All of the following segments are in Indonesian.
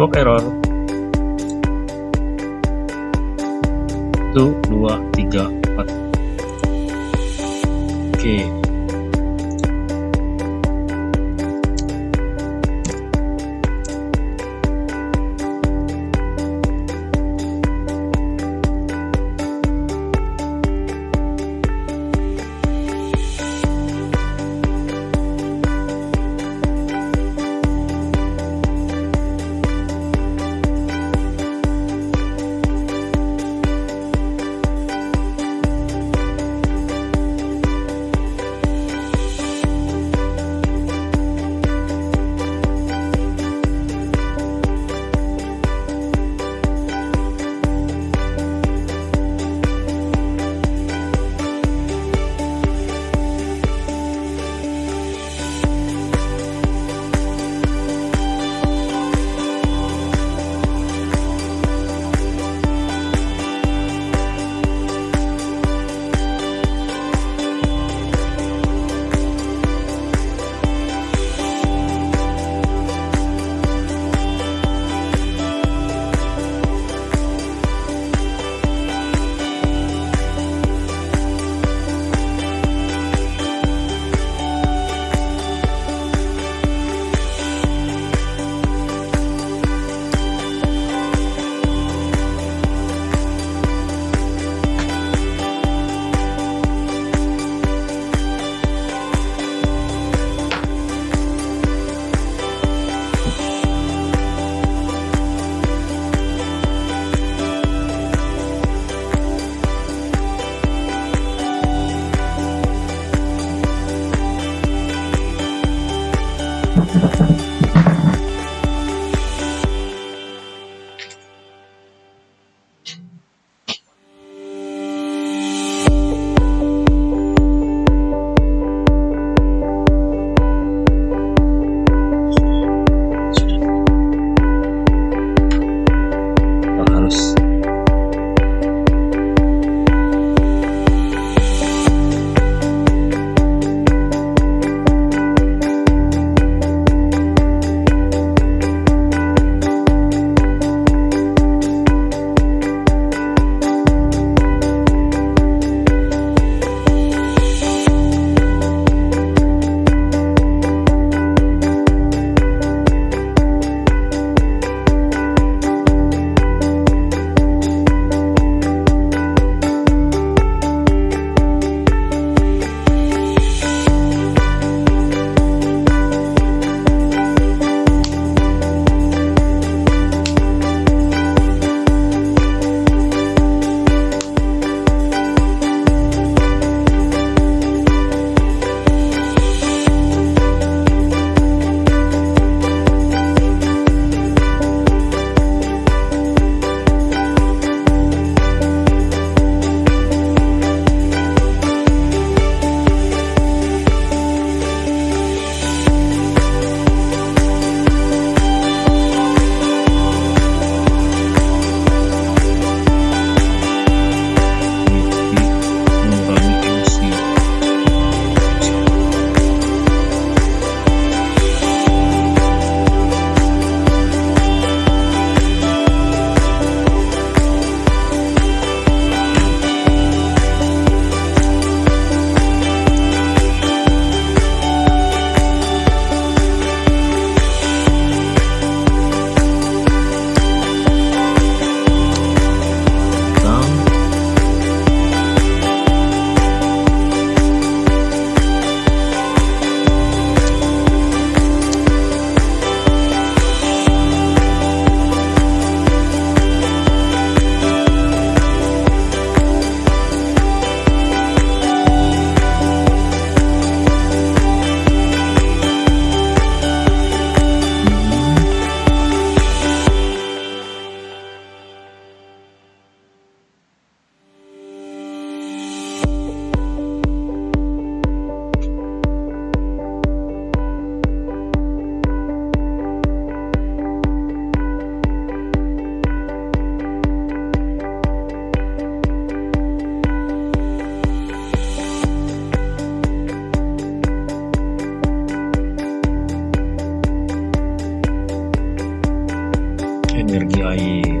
Toblerone ahí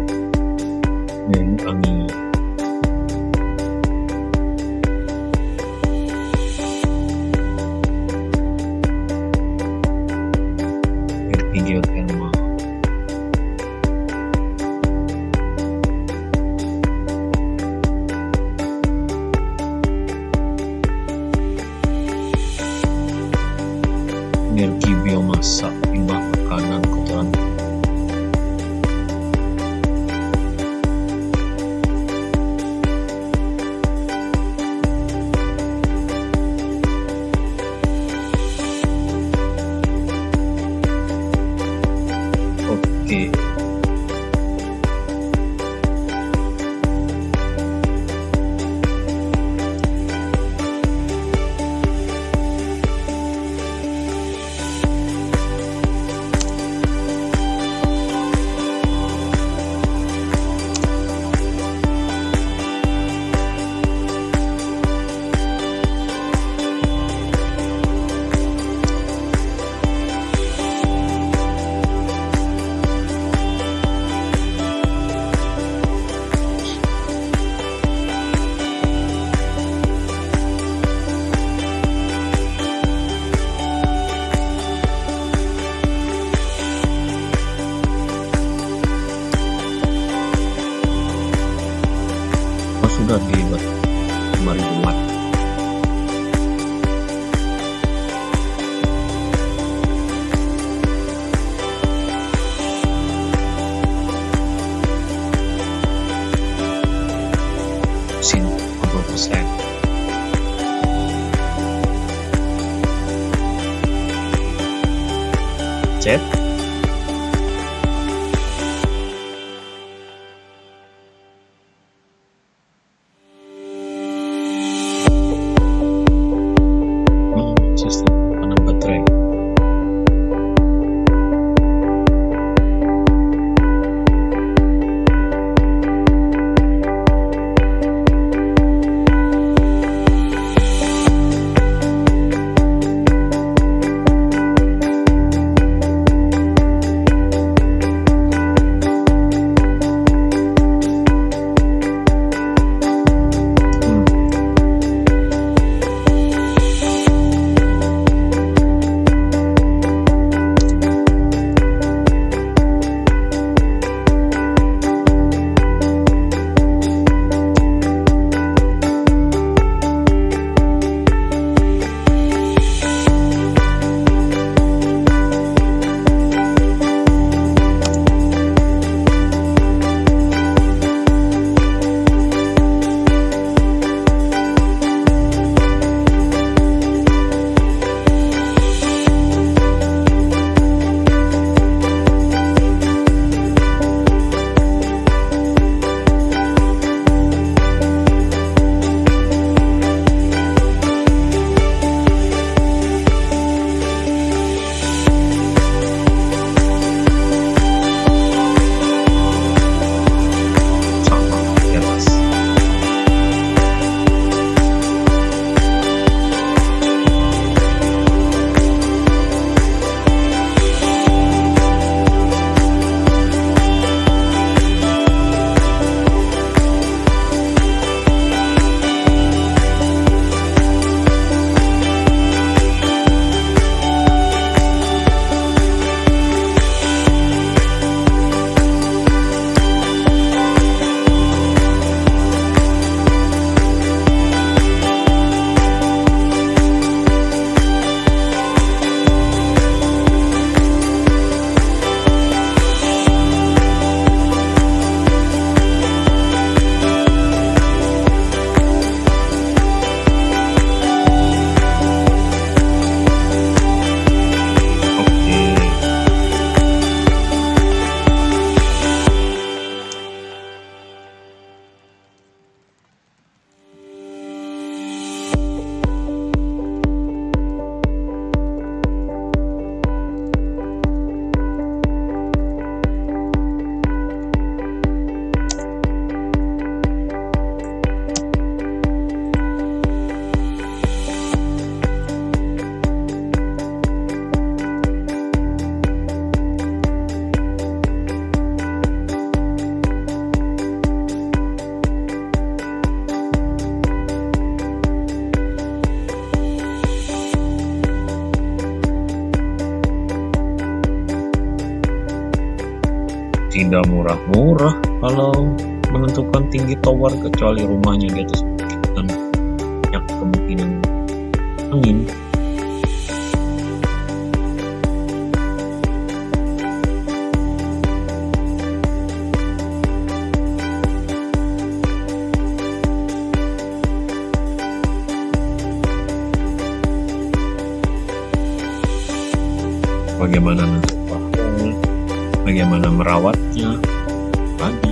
murah-murah kalau menentukan tinggi tower kecuali rumahnya di atas dan banyak kemungkinan angin. Bagaimana pahol, bagaimana merawatnya Bye.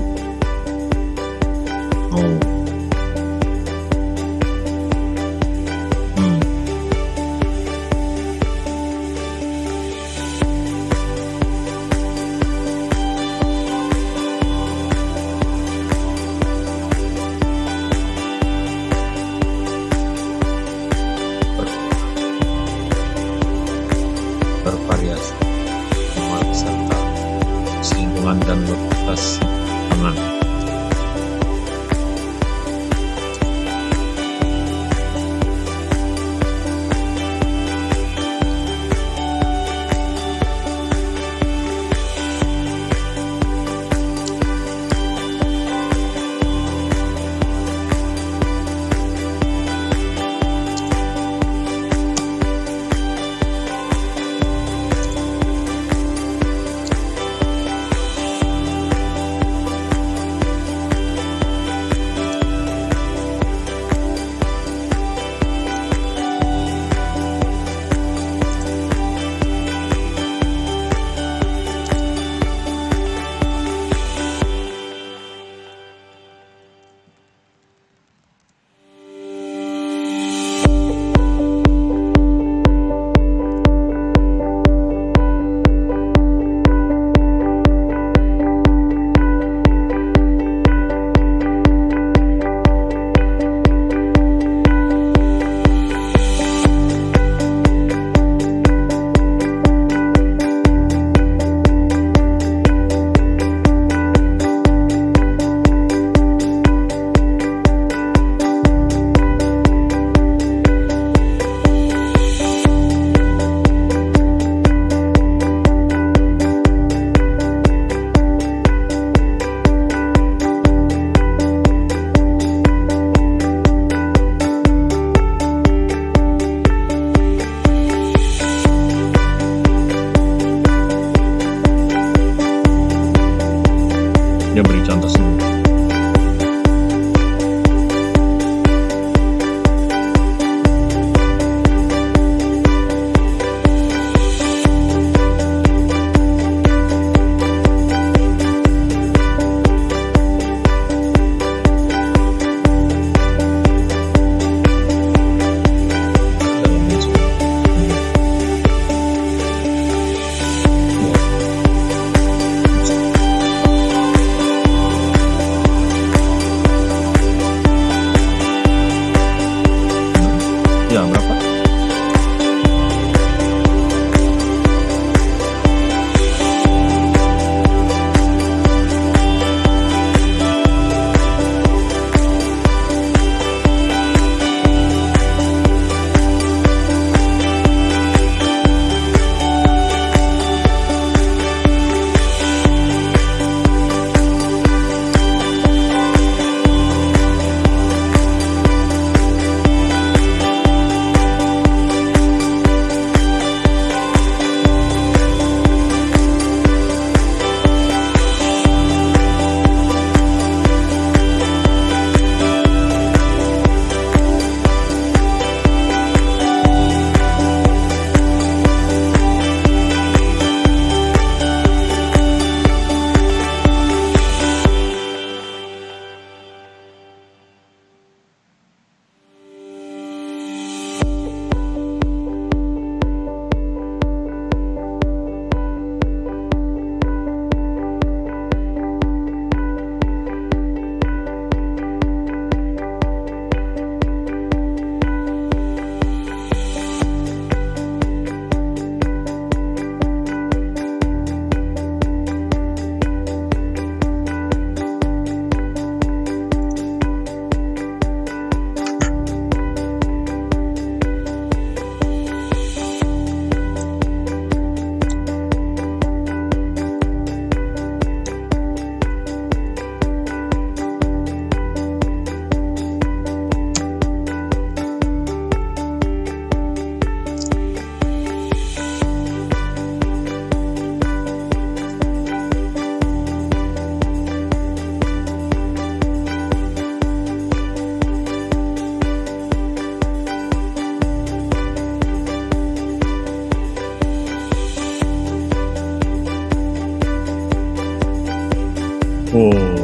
Oh.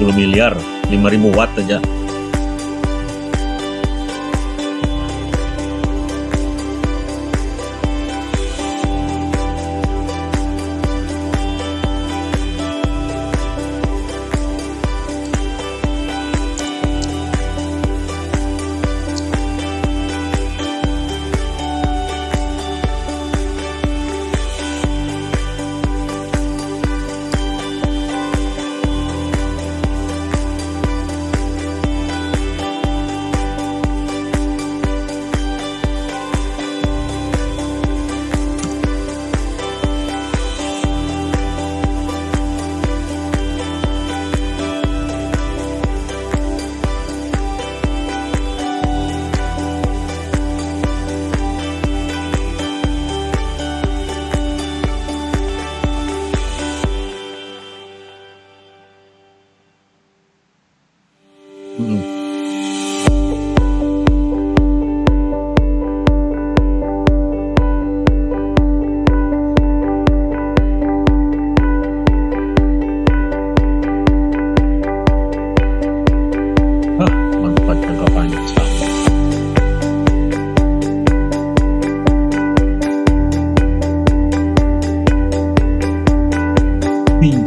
puluh miliar 5000 watt aja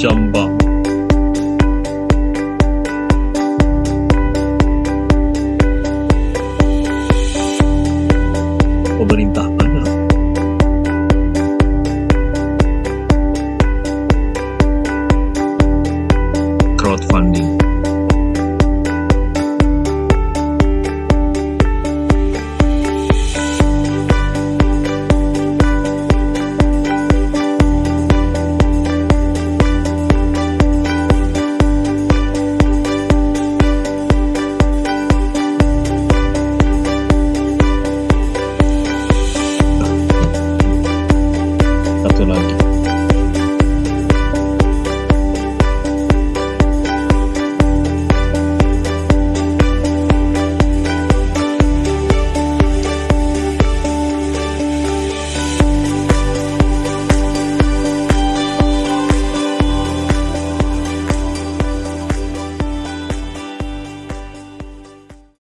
jump up.